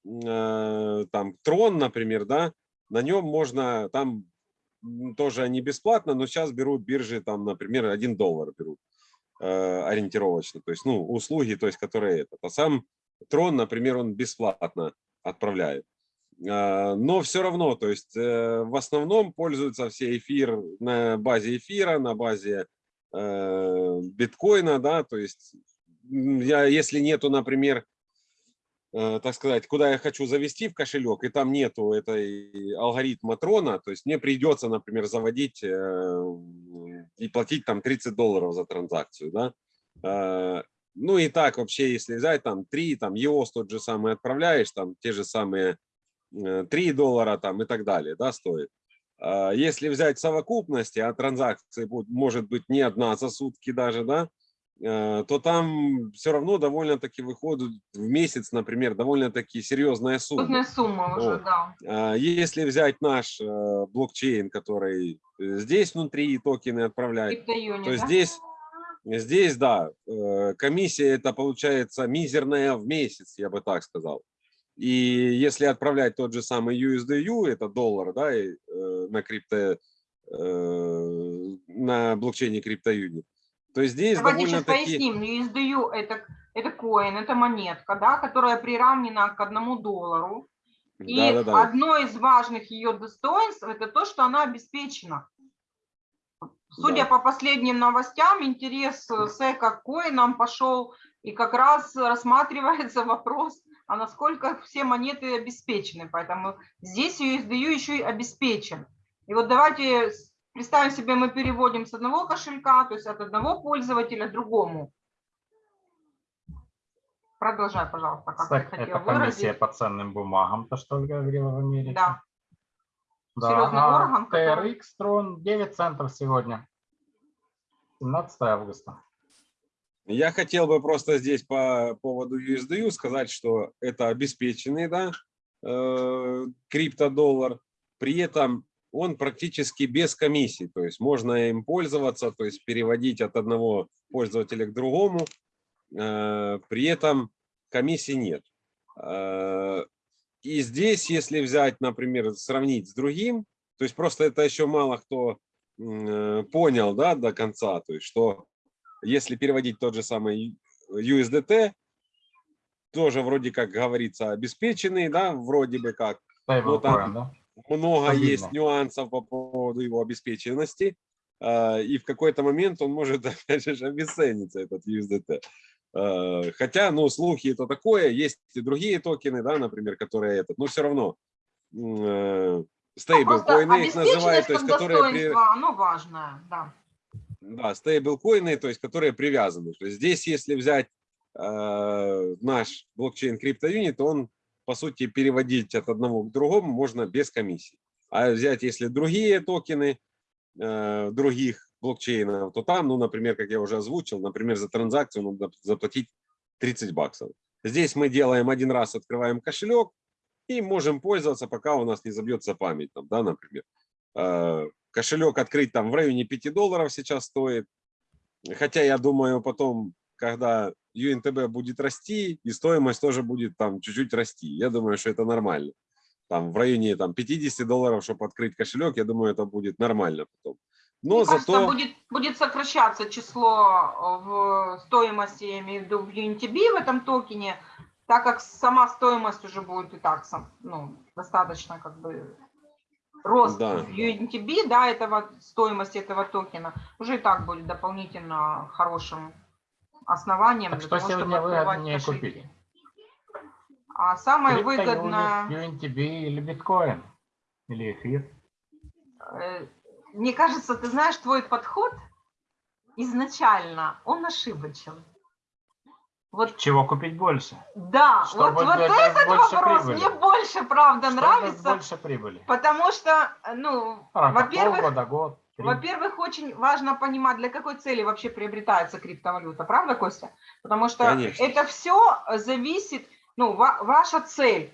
э, там Трон, например, да, на нем можно, там тоже они бесплатно, но сейчас берут биржи, там, например, 1 доллар берут э, ориентировочно, то есть, ну, услуги, то есть, которые это. А сам Трон, например, он бесплатно отправляет. А, Но все равно, то есть, э, в основном пользуются все эфир на базе эфира, на базе э, биткоина, да, то есть я, если нету, например, э, так сказать, куда я хочу завести в кошелек, и там нету этой алгоритма трона, то есть мне придется, например, заводить э, и платить там 30 долларов за транзакцию, да. Э, Ну и так вообще, если взять там 3, там EOS тот же самый отправляешь, там те же самые э, 3 доллара там и так далее, да, стоит. А Если взять совокупности, а транзакции будет, может быть не одна за сутки даже, да, э, то там все равно довольно-таки выходит в месяц, например, довольно-таки серьезная сумма. Крупная сумма уже, Вот. да. А Если взять наш э, блокчейн, который здесь внутри токены отправляет, то да? здесь, здесь, да, э, комиссия это получается мизерная в месяц, я бы так сказал. И если отправлять тот же самый USDU, это доллар, да, и, э, на крипто, э, на блокчейне CryptoUnit, то здесь Давайте сейчас довольно-таки... поясним. USDU это, это коин, это монетка, да, которая приравнена к одному доллару. И Да-да-да. одно из важных ее достоинств это то, что она обеспечена. Судя Да. по последним новостям, интерес э, СЭКа к коинам пошел, и как раз рассматривается вопрос, а насколько все монеты обеспечены. Поэтому здесь USDU еще и обеспечен. И вот давайте представим себе, мы переводим с одного кошелька, то есть от одного пользователя другому. Продолжай, пожалуйста, как ты Кстати, хотел это комиссия выразить. по ценным бумагам, то, что Ольга говорила в Америке. Да. Да, Серьезный а орган, который- TRX Tron 9 центов сегодня. 17 августа. Я хотел бы просто здесь по поводу USDU сказать, что это обеспеченный, да, э, криптодоллар. При этом он практически без комиссий, то есть можно им пользоваться, то есть переводить от одного пользователя к другому. э, При этом комиссий нет. Э, И здесь, если взять, например, сравнить с другим, то есть просто это еще мало кто э, понял, да, до конца, то есть что если переводить тот же самый USDT, тоже вроде как говорится обеспеченный, да, вроде бы как. Stablecoin, там- да? Много Стабильно. есть нюансов по поводу его обеспеченности, э, и в какой-то момент он может, опять же, обесцениться, этот USDT. Э, Хотя, ну, слухи это такое, есть и другие токены, да, например, которые этот, но все равно Просто стейблкоины их называют, то есть которые при- оно важное, да. Да, стейблкоины, то есть которые привязаны. То есть здесь, если взять э, наш блокчейн то он, по сути, переводить от одного к другому можно без комиссии. А взять, если другие токены э, других блокчейнов, то там, ну, например, как я уже озвучил, например, за транзакцию надо заплатить 30 баксов. Здесь мы делаем один раз, открываем кошелек и можем пользоваться, пока у нас не забьется память, там, да, например. Э, кошелек открыть там в районе 5 долларов сейчас стоит. Хотя я думаю, потом, когда UNTB будет расти, и стоимость тоже будет там чуть-чуть расти. Я думаю, что это нормально. Там в районе там 50 долларов, чтобы открыть кошелек, я думаю, это будет нормально потом. Но Мне кажется, зато... будет, будет сокращаться число э, в стоимости, я имею в виду в UNTB в этом токене, так как сама стоимость уже будет и так ну, достаточно как бы рост Да. UNTB, да, этого, стоимость этого токена, уже и так будет дополнительно хорошим основанием Так для что того, чтобы сегодня открывать кошельки. купить? А самое выгодное, UNTB или биткоин? Или эфир? э, мне кажется, ты знаешь, твой подход изначально, он ошибочен. Вот Чего купить больше? да, Чтобы вот, вот этот вопрос прибыли. мне больше, правда, Чтобы нравится, больше прибыли. потому что, ну, рамках во-первых. Во-первых, очень важно понимать, для какой цели вообще приобретается криптовалюта, правда, Костя? Потому что Конечно. это все зависит, ну, ва- ваша цель,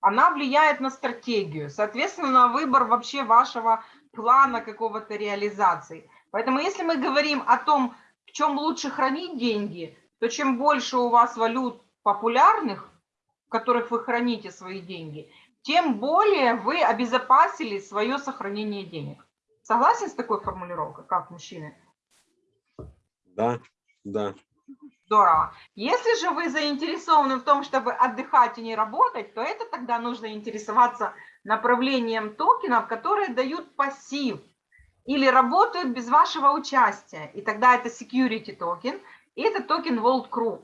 она влияет на стратегию, соответственно, на выбор вообще вашего плана какого-то реализации. Поэтому если мы говорим о том, в чем лучше хранить деньги, то чем больше у вас валют популярных, в которых вы храните свои деньги, тем более вы обезопасили свое сохранение денег. Согласен с такой формулировкой, как мужчины? Да, да. Здорово. Если же вы заинтересованы в том, чтобы отдыхать и не работать, то это тогда нужно интересоваться направлением токенов, которые дают пассив или работают без вашего участия. И тогда это security токен, и это токен World Crew.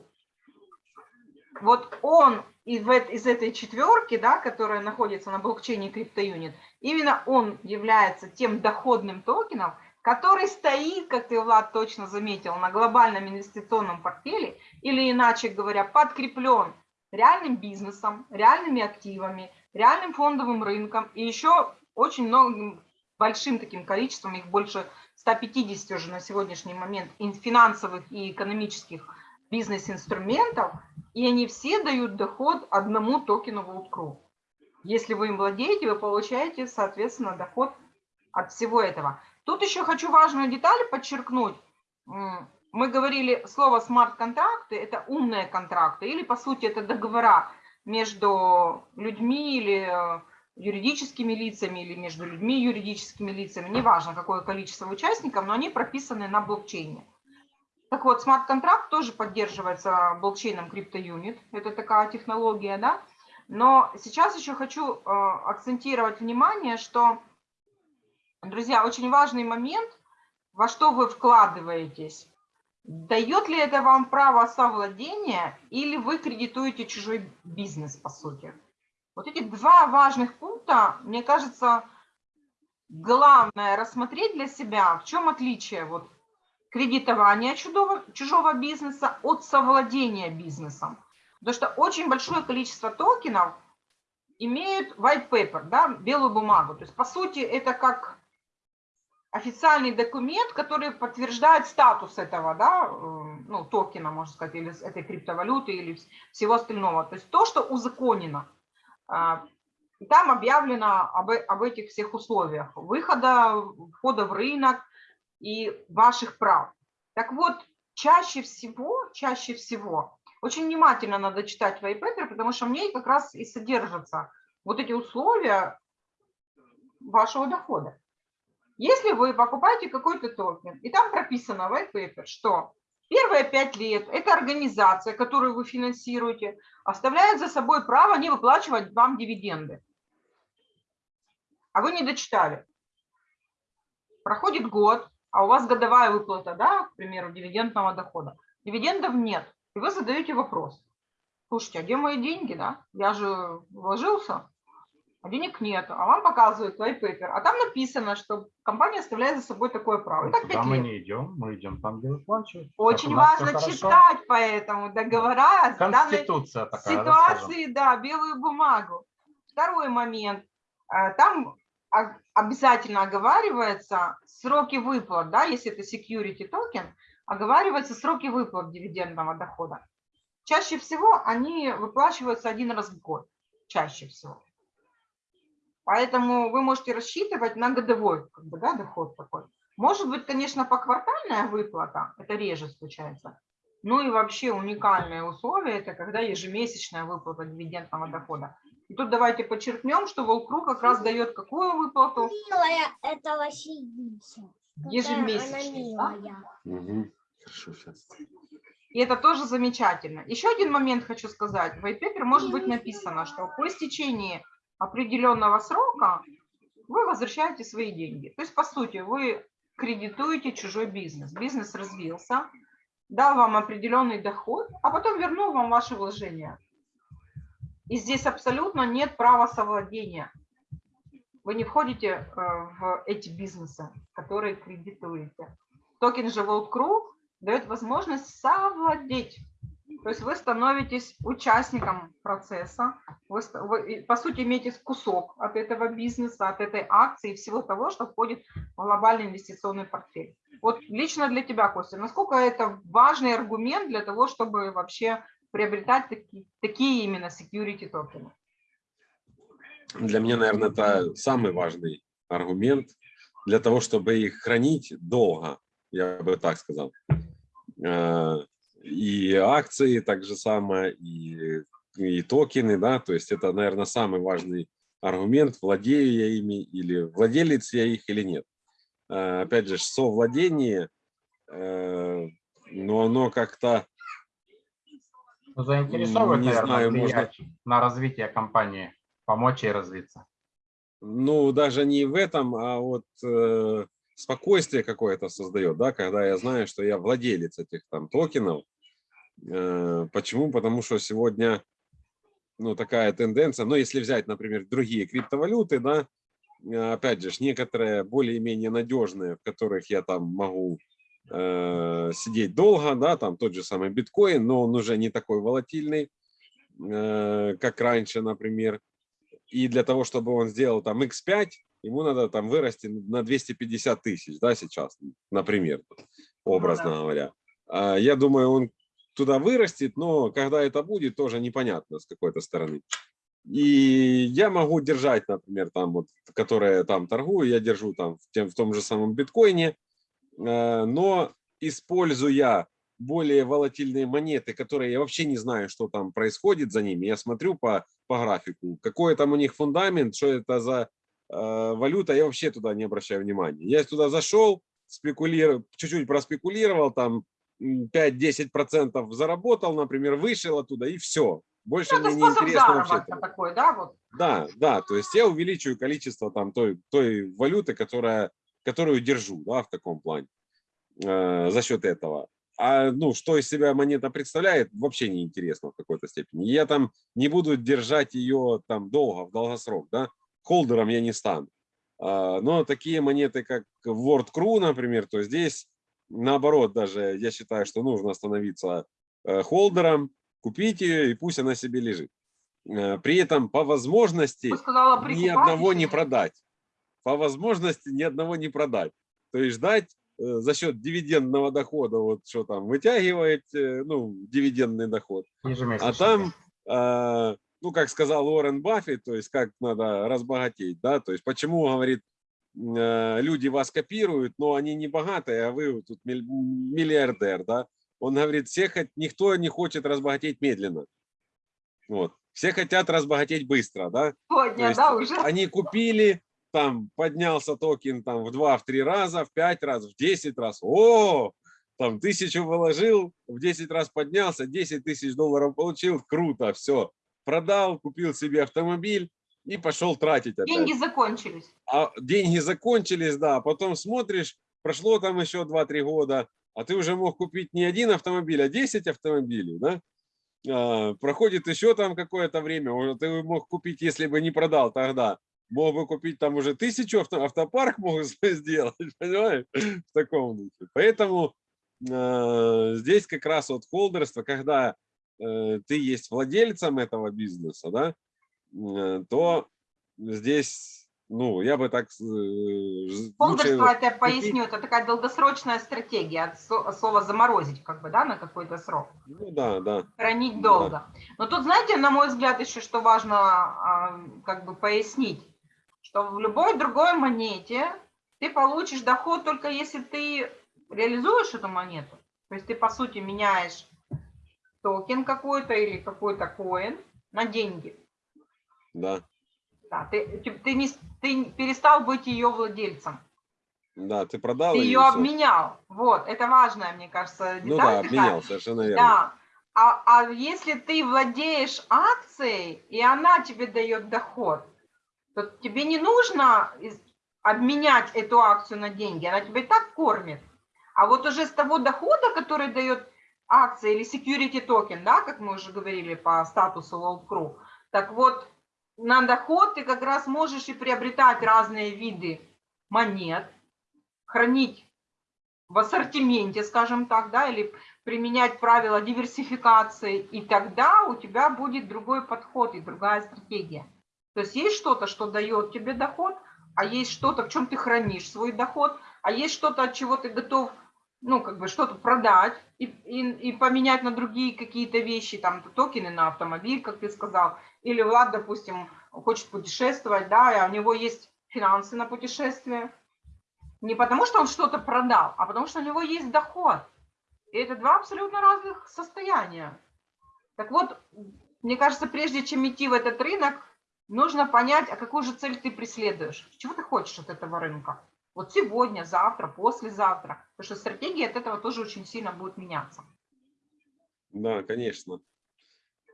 Вот он из, из этой четверки, да, которая находится на блокчейне CryptoUnit, именно он является тем доходным токеном, который стоит, как ты, Влад, точно заметил, на глобальном инвестиционном портфеле, или иначе говоря, подкреплен реальным бизнесом, реальными активами, реальным фондовым рынком и еще очень многим большим таким количеством, их больше 150 уже на сегодняшний момент, ин- финансовых и экономических бизнес-инструментов, и они все дают доход одному токену WorldCrew. Если вы им владеете, вы получаете, соответственно, доход от всего этого. Тут еще хочу важную деталь подчеркнуть. Мы говорили, слово смарт-контракты – это умные контракты, или, по сути, это договора между людьми или э, юридическими лицами, или между людьми юридическими лицами, неважно, какое количество участников, но они прописаны на блокчейне. Так вот, смарт-контракт тоже поддерживается блокчейном CryptoUnit, это такая технология, да, но сейчас еще хочу э, акцентировать внимание, что, друзья, очень важный момент, во что вы вкладываетесь. Дает ли это вам право совладения или вы кредитуете чужой бизнес, по сути? Вот эти два важных пункта, мне кажется, главное рассмотреть для себя, в чем отличие вот кредитования чужого, чужого бизнеса от совладения бизнесом. Потому что очень большое количество токенов имеют white paper, да, белую бумагу. То есть, по сути, это как официальный документ, который подтверждает статус этого, да, э, ну, токена, можно сказать, или этой криптовалюты, или вс- всего остального. То есть то, что узаконено. А, И там объявлено об, об этих всех условиях выхода, входа в рынок и ваших прав. Так вот, чаще всего, чаще всего, очень внимательно надо читать paper, потому что в ней как раз и содержатся вот эти условия вашего дохода. Если вы покупаете какой-то токен, и там прописано white paper, что первые пять лет эта организация, которую вы финансируете, оставляет за собой право не выплачивать вам дивиденды. А вы не дочитали. Проходит год, а у вас годовая выплата, да, к примеру, дивидендного дохода. Дивидендов нет. И вы задаете вопрос. Слушайте, а где мои деньги, да? Я же вложился, а денег нет. А вам показывают white paper. А там написано, что компания оставляет за собой такое право. И так мы не идем, мы идем там, где выплачивают. Очень важно хорошо. читать поэтому договора данной Конституция такая, да, ситуации, да, белую бумагу. Второй момент. А, Там обязательно оговаривается сроки выплат, да, если это security токен, оговариваются сроки выплат дивидендного дохода. Чаще всего они выплачиваются один раз в год, чаще всего. Поэтому вы можете рассчитывать на годовой как бы, да, доход такой. Может быть, конечно, поквартальная выплата, это реже случается. Ну и вообще уникальное условие, это когда ежемесячная выплата дивидендного дохода. И тут давайте подчеркнем, что Волкру как раз дает какую выплату? Милая да? Мгм. Хорошо, сейчас. И это тоже замечательно. Еще один момент хочу сказать. В white paper может быть написано, что по истечении определенного срока вы возвращаете свои деньги. То есть, по сути, вы кредитуете чужой бизнес. Бизнес развился, дал вам определенный доход, а потом вернул вам ваши вложения. И здесь абсолютно нет права совладения. Вы не входите э, в эти бизнесы, которые кредитуете. Токен же World Crew дает возможность совладеть. То есть вы становитесь участником процесса, вы, вы, по сути имеете кусок от этого бизнеса, от этой акции и всего того, что входит в глобальный инвестиционный портфель. Вот лично для тебя, Костя, насколько это важный аргумент для того, чтобы вообще приобретать таки- такие именно security токены? Для меня, наверное, это самый важный аргумент для того, чтобы их хранить долго, я бы так сказал. И акции так же самое, и, и токены, да, то есть это, наверное, самый важный аргумент, владею я ими или владелец я их или нет. Э, Опять же, совладение, э, но оно как-то Ну, Заинтересовывает, Не наверное, знаю, можно- на развитие компании, помочь ей развиться. ну, даже не в этом, а вот э, спокойствие какое-то создает, да, когда я знаю, что я владелец этих там токенов. Э, почему? Потому что сегодня, ну, такая тенденция, ну, если взять, например, другие криптовалюты, да, э, опять же, некоторые более-менее надежные, в которых я там могу э, сидеть долго, да, там тот же самый биткоин, но он уже не такой волатильный, э, как раньше, например. И для того, чтобы он сделал там x5, ему надо там вырасти на 250 тысяч, да, сейчас, например, образно да. говоря. А Я думаю, он туда вырастет, но когда это будет, тоже непонятно с какой-то стороны. И я могу держать, например, там вот, которые там торгую, я держу там в, тем, в том же самом биткоине, э, но используя более волатильные монеты, которые я вообще не знаю, что там происходит за ними, я смотрю по, по графику, какой там у них фундамент, что это за э, валюта, я вообще туда не обращаю внимания. Я туда зашел, спекулировал, чуть-чуть проспекулировал, там 5-10% заработал, например, вышел оттуда и все. Больше Ну, мне не интересно вообще. такой, да, вот. Да, да, то есть я увеличиваю количество там той, той валюты, которая, которую держу, да, в таком плане, э, за счет этого. А ну, что из себя монета представляет, вообще не интересно в какой-то степени. Я там не буду держать ее там долго, в долгосрок, да, холдером я не стану. А, но такие монеты, как World Crew, например, то здесь наоборот даже я считаю, что нужно становиться э, холдером, купить ее и пусть она себе лежит. Э, При этом по возможности сказала, ни одного не продать. По возможности ни одного не продать. То есть ждать э, за счет дивидендного дохода, вот что там вытягивает, ну, дивидендный доход. А там, э, ну, как сказал Уоррен Баффет, то есть как надо разбогатеть, да, то есть почему, говорит, люди вас копируют, но они не богатые, а вы тут миллиардер, да. Он говорит, все, никто не хочет разбогатеть медленно. Вот. Все хотят разбогатеть быстро, да. Сегодня, да, уже. они купили, там поднялся токен там в 2-3 раза, в 5 раз, в 10 раз. О, там тысячу вложил, в 10 раз поднялся, 10 тысяч долларов получил, круто, все. Продал, купил себе автомобиль и пошел тратить опять. Деньги закончились. А деньги закончились, да, потом смотришь, прошло там еще 2-3 года, а ты уже мог купить не один автомобиль, а 10 автомобилей, да? А, проходит еще там какое-то время, уже ты мог купить, если бы не продал тогда, мог бы купить там уже тысячу, авто, автопарк мог сделать, понимаешь, в таком духе. Поэтому э, здесь как раз вот холдерство, когда э, ты есть владельцем этого бизнеса, да, то здесь, ну, я бы так... э, лучше- Холдерство, это поясню, это такая долгосрочная стратегия от слова заморозить, как бы, да, на какой-то срок. Ну да, да. хранить долго. Но тут, знаете, на мой взгляд, еще что важно а, как бы пояснить, что в любой другой монете ты получишь доход только если ты реализуешь эту монету. То есть ты, по сути, меняешь токен какой-то или какой-то коин на деньги. Да, Да, ты, ты, ты не, ты перестал быть ее владельцем. да, ты продал Ты ее всё. обменял. Вот, это важная, мне кажется, деталь. Ну да, обменял, совершенно верно. Да. А, а если ты владеешь акцией, и она тебе дает доход, то тебе не нужно обменять эту акцию на деньги, она тебя и так кормит. А вот уже с того дохода, который дает акция или security токен, да, как мы уже говорили по статусу World Crew, так вот на доход ты как раз можешь и приобретать разные виды монет, хранить в ассортименте, скажем так, да, или применять правила диверсификации, и тогда у тебя будет другой подход и другая стратегия. То есть есть что-то, что дает тебе доход, а есть что-то, в чем ты хранишь свой доход, а есть что-то, от чего ты готов, ну, как бы что-то продать и, и, и поменять на другие какие-то вещи, там, токены на автомобиль, как ты сказал, или Влад, допустим, хочет путешествовать, да, и у него есть финансы на путешествие, не потому что он что-то продал, а потому что у него есть доход. И это два абсолютно разных состояния. Так вот, мне кажется, прежде чем идти в этот рынок, нужно понять, а какую же цель ты преследуешь, чего ты хочешь от этого рынка. Вот сегодня, завтра, послезавтра. Потому что стратегия от этого тоже очень сильно будет меняться. Да, конечно.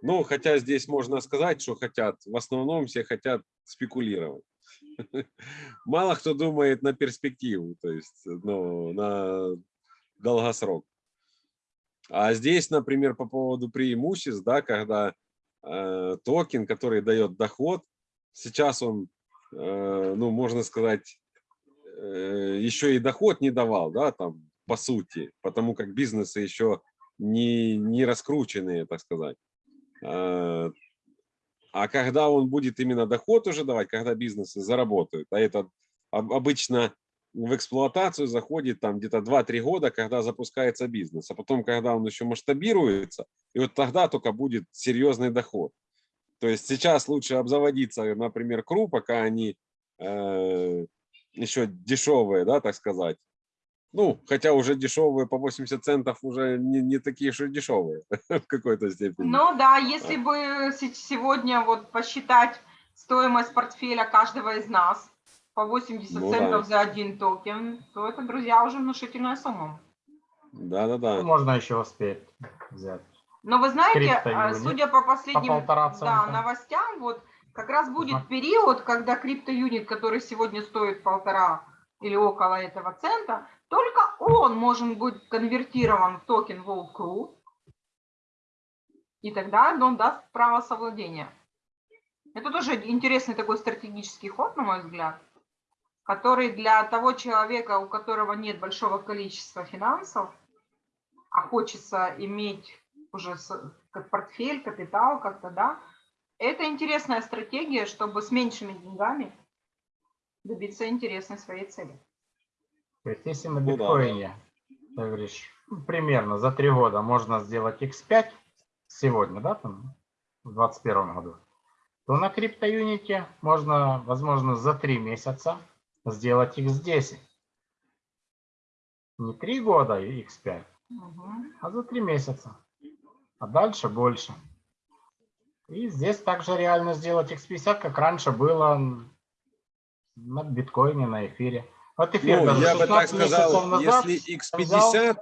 Ну, хотя здесь можно сказать, что хотят. В основном все хотят спекулировать. Мало кто думает на перспективу, то есть ну, на долгосрок. А здесь, например, по поводу преимуществ, да, когда э, токен, который дает доход, сейчас он, э, ну, можно сказать, еще и доход не давал, да, там, по сути, потому как бизнесы еще не, не раскрученные, так сказать. А а когда он будет именно доход уже давать, когда бизнесы заработают, а это об- обычно в эксплуатацию заходит там где-то 2-3 года, когда запускается бизнес, а потом, когда он еще масштабируется, и вот тогда только будет серьезный доход. То есть сейчас лучше обзаводиться, например, кру, пока они э, еще дешевые, да, так сказать. Ну, хотя уже дешевые по 80 центов уже не, не такие и дешевые в какой-то степени. Ну да, если бы се- сегодня вот посчитать стоимость портфеля каждого из нас по 80 Ну да. центов за один токен, то это, друзья, уже внушительная сумма. Да-да-да. Можно еще успеть взять. Но вы знаете, Крипто а, судя по последним полтора да, новостям, вот как раз будет период, когда CryptoUnit, который сегодня стоит полтора или около этого цента, только он может быть конвертирован в токен World Crew, и тогда он даст право совладения. Это тоже интересный такой стратегический ход, на мой взгляд, который для того человека, у которого нет большого количества финансов, а хочется иметь уже как портфель, капитал как-то, да, это интересная стратегия, чтобы с меньшими деньгами добиться интересной своей цели. То есть если на Ну биткоине, ты говоришь, примерно за три года можно сделать x5 сегодня, да, там, в 2021 году, то на криптоюните можно, возможно, за три месяца сделать x10. Не три года и x5, Мгм. а за три месяца. А дальше больше. И здесь также реально сделать x50, как раньше было на биткоине, на эфире. Вот эфир Ну, даже я бы так 16 месяцев сказал, назад если взял- X50,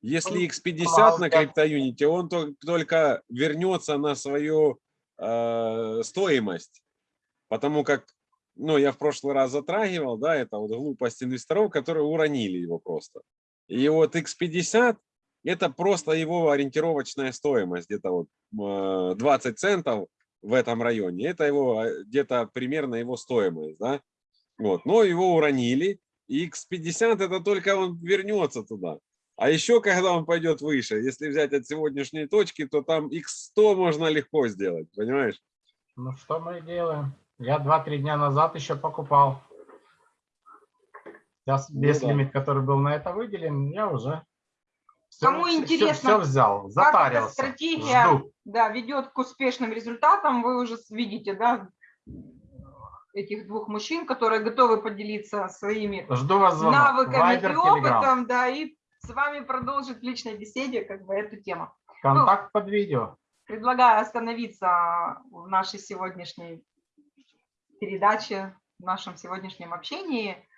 если он X50 помал на криптоюните, он то- только вернется на свою э, стоимость. Потому как, ну, я в прошлый раз затрагивал, да, это вот глупость инвесторов, которые уронили его просто. И вот X50 это просто его ориентировочная стоимость, где-то вот э, 20 центов в этом районе. Это его э, где-то примерно его стоимость, да. Вот, но его уронили, и X50 это только он вернется туда. А еще, когда он пойдет выше, если взять от сегодняшней точки, то там X100 можно легко сделать, понимаешь? Ну что мы делаем? Я 2-3 дня назад еще покупал. Сейчас Ну весь да. лимит, который был на это выделен, я уже Кому интересно, всё взял, Как эта затарился. стратегия Жду. да, ведет к успешным результатам, вы уже видите, да, этих двух мужчин, которые готовы поделиться своими Жду вас звонок. навыками Viber, и Telegram. опытом, да, и с вами продолжить в личной беседе как бы эту тему. Контакт под видео. Предлагаю остановиться в нашей сегодняшней передаче, в нашем сегодняшнем общении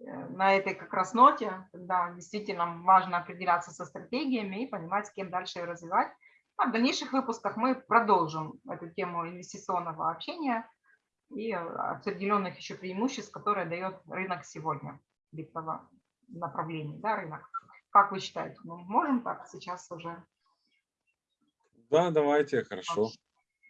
на этой как раз ноте, когда действительно важно определяться со стратегиями и понимать, с кем дальше ее развивать. А в дальнейших выпусках мы продолжим эту тему инвестиционного общения и определенных еще преимуществ, которые дает рынок сегодня, криптового направления, да, рынок. Как вы считаете, мы можем так сейчас уже? Да, давайте, хорошо.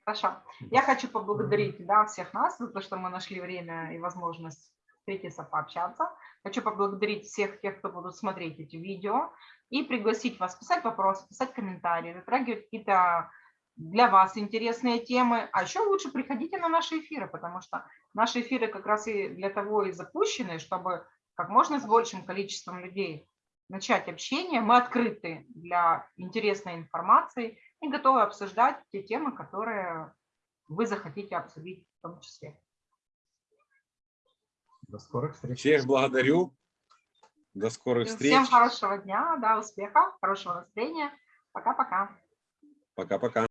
Хорошо. Я хочу поблагодарить да, всех нас за то, что мы нашли время и возможность встретиться, пообщаться. Хочу поблагодарить всех тех, кто будут смотреть эти видео, и пригласить вас писать вопросы, писать комментарии, затрагивать какие-то для вас интересные темы. А еще лучше приходите на наши эфиры, потому что наши эфиры как раз и для того и запущены, чтобы как можно с большим количеством людей начать общение. Мы открыты для интересной информации и готовы обсуждать те темы, которые вы захотите обсудить в том числе. До скорых встреч. Всех благодарю. До скорых встреч. Всем хорошего дня, да, успехов, хорошего настроения. Пока-пока. Пока-пока.